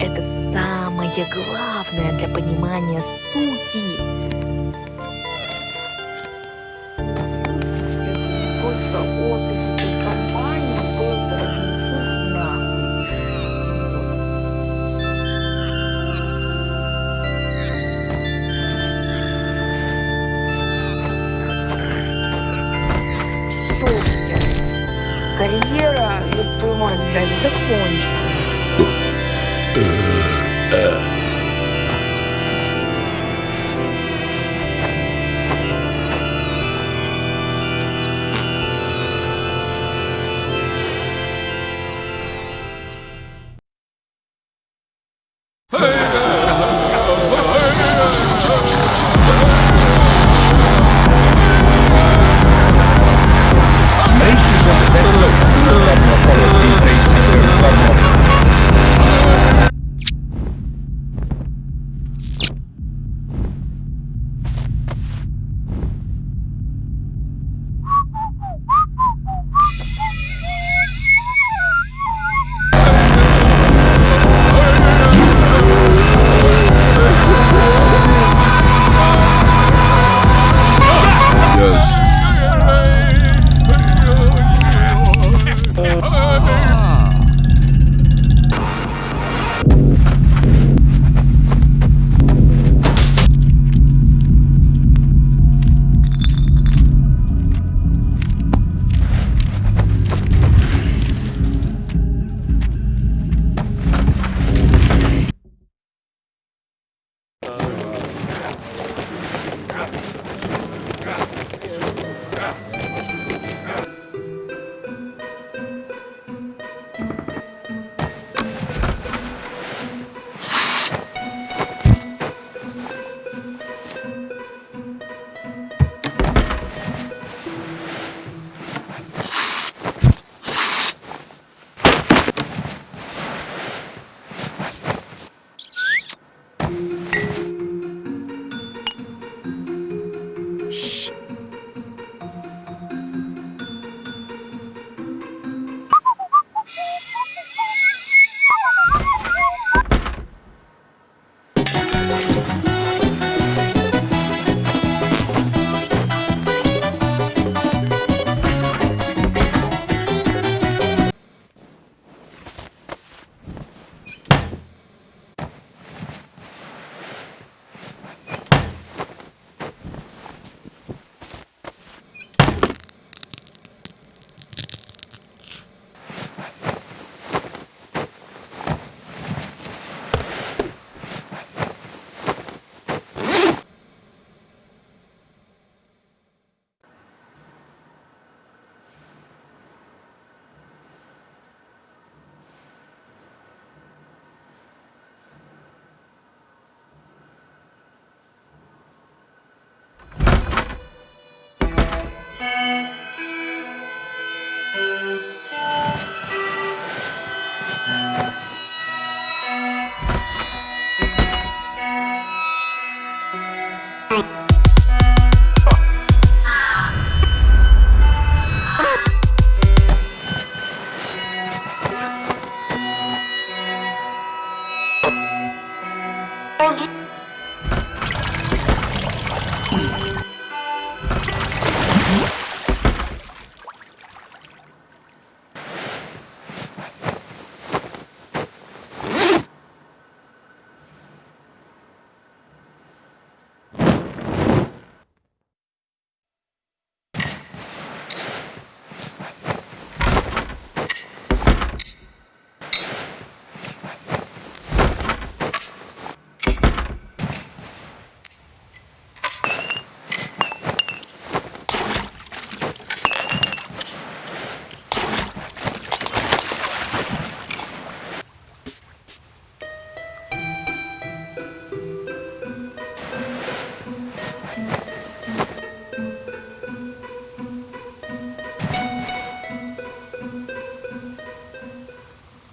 Это самое главное для понимания сути. Просто. Карьера, ёб твою мать, блядь, закончена.